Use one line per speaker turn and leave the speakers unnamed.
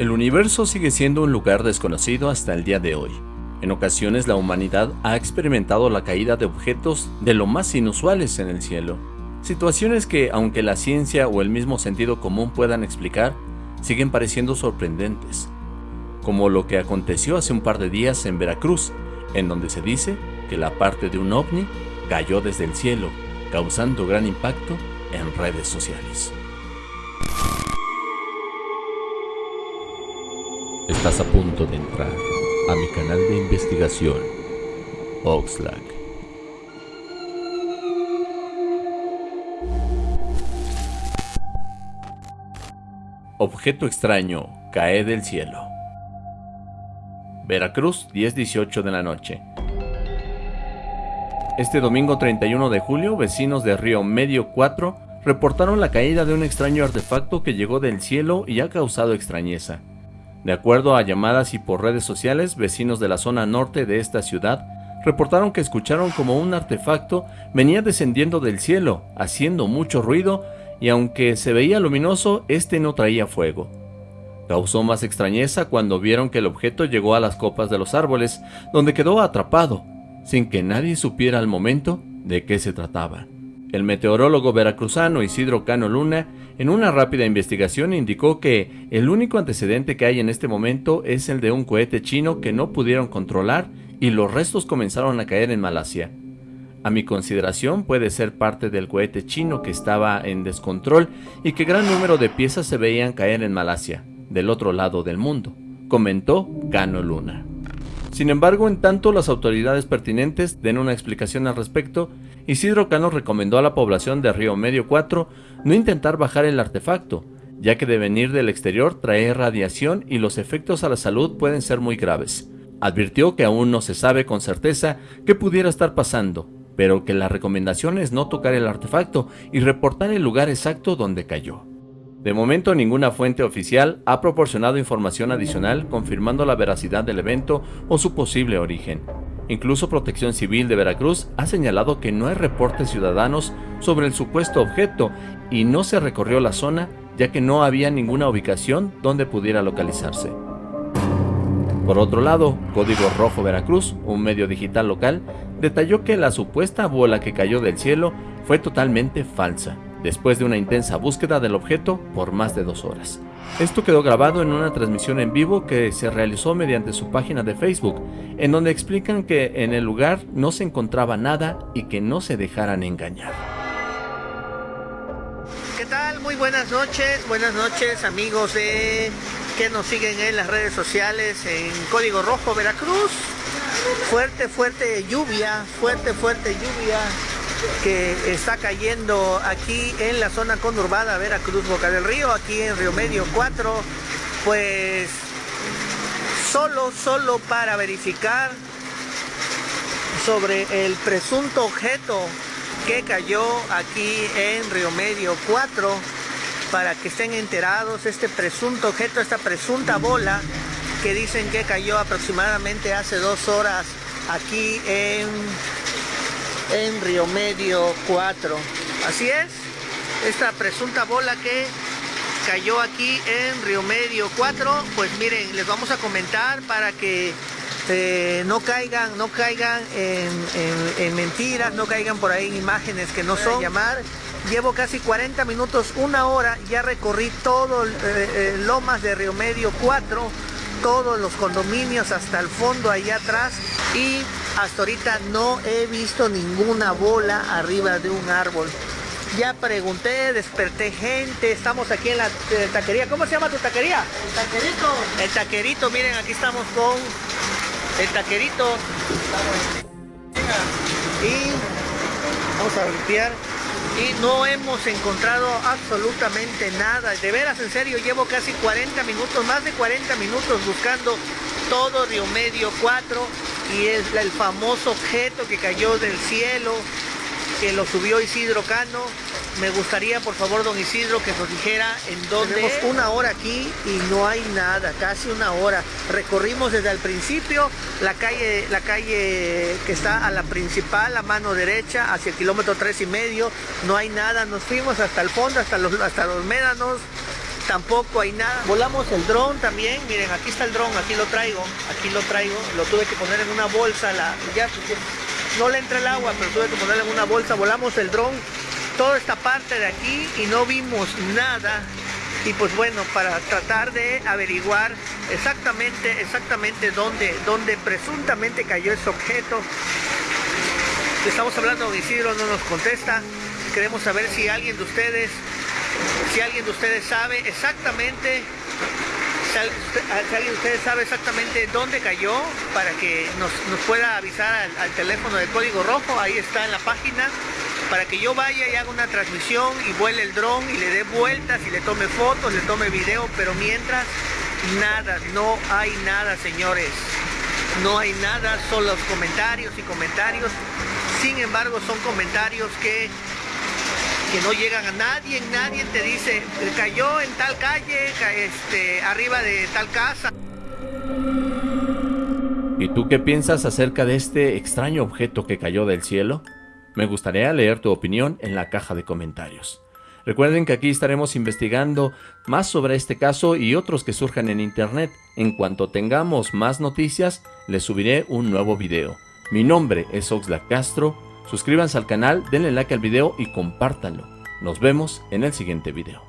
El universo sigue siendo un lugar desconocido hasta el día de hoy. En ocasiones la humanidad ha experimentado la caída de objetos de lo más inusuales en el cielo. Situaciones que, aunque la ciencia o el mismo sentido común puedan explicar, siguen pareciendo sorprendentes. Como lo que aconteció hace un par de días en Veracruz, en donde se dice que la parte de un ovni cayó desde el cielo, causando gran impacto en redes sociales. Estás a punto de entrar a mi canal de investigación, Oxlack. Objeto extraño cae del cielo. Veracruz, 10-18 de la noche. Este domingo 31 de julio, vecinos de Río Medio 4 reportaron la caída de un extraño artefacto que llegó del cielo y ha causado extrañeza. De acuerdo a llamadas y por redes sociales, vecinos de la zona norte de esta ciudad reportaron que escucharon como un artefacto venía descendiendo del cielo, haciendo mucho ruido y aunque se veía luminoso, este no traía fuego. Causó más extrañeza cuando vieron que el objeto llegó a las copas de los árboles, donde quedó atrapado, sin que nadie supiera al momento de qué se trataba. El meteorólogo veracruzano Isidro Cano Luna, en una rápida investigación, indicó que el único antecedente que hay en este momento es el de un cohete chino que no pudieron controlar y los restos comenzaron a caer en Malasia. A mi consideración puede ser parte del cohete chino que estaba en descontrol y que gran número de piezas se veían caer en Malasia, del otro lado del mundo, comentó Cano Luna. Sin embargo, en tanto las autoridades pertinentes den una explicación al respecto, Isidro Cano recomendó a la población de Río Medio 4 no intentar bajar el artefacto, ya que de venir del exterior trae radiación y los efectos a la salud pueden ser muy graves. Advirtió que aún no se sabe con certeza qué pudiera estar pasando, pero que la recomendación es no tocar el artefacto y reportar el lugar exacto donde cayó. De momento ninguna fuente oficial ha proporcionado información adicional confirmando la veracidad del evento o su posible origen. Incluso Protección Civil de Veracruz ha señalado que no hay reportes ciudadanos sobre el supuesto objeto y no se recorrió la zona ya que no había ninguna ubicación donde pudiera localizarse. Por otro lado, Código Rojo Veracruz, un medio digital local, detalló que la supuesta bola que cayó del cielo fue totalmente falsa después de una intensa búsqueda del objeto por más de dos horas. Esto quedó grabado en una transmisión en vivo que se realizó mediante su página de Facebook, en donde explican que en el lugar no se encontraba nada y que no se dejaran engañar.
¿Qué tal? Muy buenas noches, buenas noches amigos de que nos siguen en las redes sociales en Código Rojo Veracruz. Fuerte, fuerte lluvia, fuerte, fuerte lluvia que está cayendo aquí en la zona conurbada Veracruz Boca del Río, aquí en Río Medio 4, pues solo, solo para verificar sobre el presunto objeto que cayó aquí en Río Medio 4 para que estén enterados este presunto objeto, esta presunta bola que dicen que cayó aproximadamente hace dos horas aquí en en Río Medio 4. Así es, esta presunta bola que cayó aquí en Río Medio 4, pues miren, les vamos a comentar para que eh, no caigan, no caigan en, mentiras, no caigan por ahí en imágenes que no son llamar. Llevo casi 40 minutos, una hora, ya recorrí todo el eh, eh, Lomas de Río Medio 4, todos los condominios hasta el fondo allá atrás y hasta ahorita no he visto ninguna bola arriba de un árbol. Ya pregunté, desperté gente, estamos aquí en la taquería. ¿Cómo se llama tu taquería?
El taquerito.
El taquerito, miren, aquí estamos con el taquerito. Y vamos a limpiar. Y no hemos encontrado absolutamente nada. De veras, en serio, llevo casi 40 minutos, más de 40 minutos buscando todo Río Medio 4 y es el famoso objeto que cayó del cielo, que lo subió Isidro Cano. Me gustaría, por favor, don Isidro, que nos dijera en dónde. Tenemos una hora aquí y no hay nada, casi una hora. Recorrimos desde el principio la calle, la calle que está a la principal, a mano derecha, hacia el kilómetro tres y medio. No hay nada. Nos fuimos hasta el fondo, hasta los, hasta los médanos tampoco hay nada. Volamos el dron también, miren, aquí está el dron, aquí lo traigo, aquí lo traigo, lo tuve que poner en una bolsa, la, ya, no le entra el agua, pero tuve que ponerlo en una bolsa, volamos el dron, toda esta parte de aquí y no vimos nada. Y pues bueno, para tratar de averiguar exactamente, exactamente dónde, dónde presuntamente cayó ese objeto. Estamos hablando de Isidro, no nos contesta. Queremos saber si alguien de ustedes, si alguien de ustedes sabe exactamente si alguien de ustedes sabe exactamente dónde cayó para que nos, pueda avisar al, teléfono de código rojo, ahí está en la página, para que yo vaya y haga una transmisión y vuele el dron y le dé vueltas y le tome fotos, le tome video, pero mientras nada, no hay nada señores, no hay nada, son los comentarios y comentarios, sin embargo son comentarios que que no llegan a nadie, nadie te dice, cayó en tal calle, este, arriba de tal casa.
¿Y tú qué piensas acerca de este extraño objeto que cayó del cielo? Me gustaría leer tu opinión en la caja de comentarios. Recuerden que aquí estaremos investigando más sobre este caso y otros que surjan en internet. En cuanto tengamos más noticias, les subiré un nuevo video. Mi nombre es Oxlack Castro Suscríbanse al canal, denle like al video y compártanlo. Nos vemos en el siguiente video.